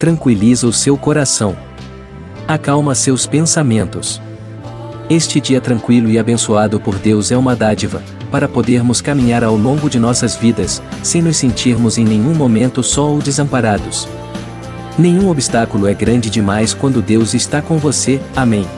tranquiliza o seu coração. Acalma seus pensamentos. Este dia tranquilo e abençoado por Deus é uma dádiva, para podermos caminhar ao longo de nossas vidas, sem nos sentirmos em nenhum momento só ou desamparados. Nenhum obstáculo é grande demais quando Deus está com você, amém.